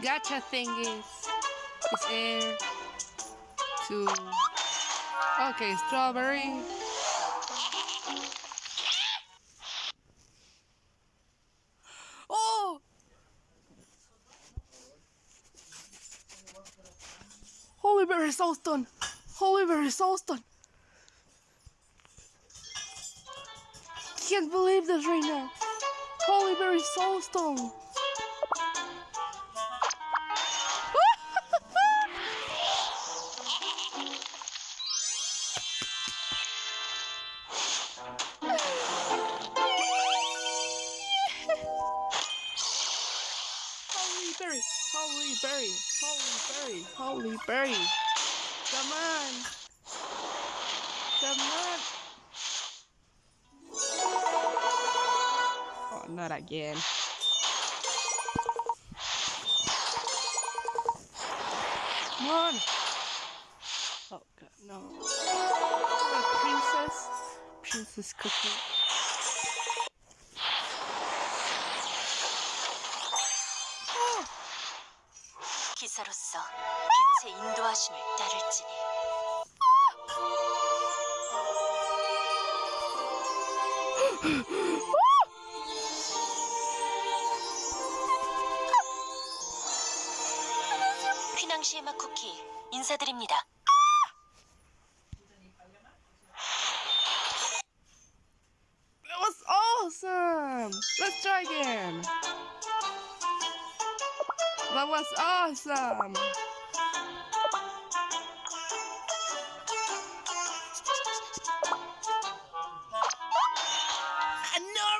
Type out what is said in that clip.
gacha thing Is air. Two. Okay, strawberry. Oh! Hollyberry Soulstone! Hollyberry Soulstone! Can't believe this right now! Hollyberry Soulstone! Berry! Hollyberry! Holy berry! Holy berry! Come on! Come on! Oh, not again. Come on! Oh god, no. Princess? Princess cookie. 기사로서 빛의 인도하심을 따를지니 휘낭시에마 쿠키 인사드립니다. That was awesome! Let's try again! That was awesome! I know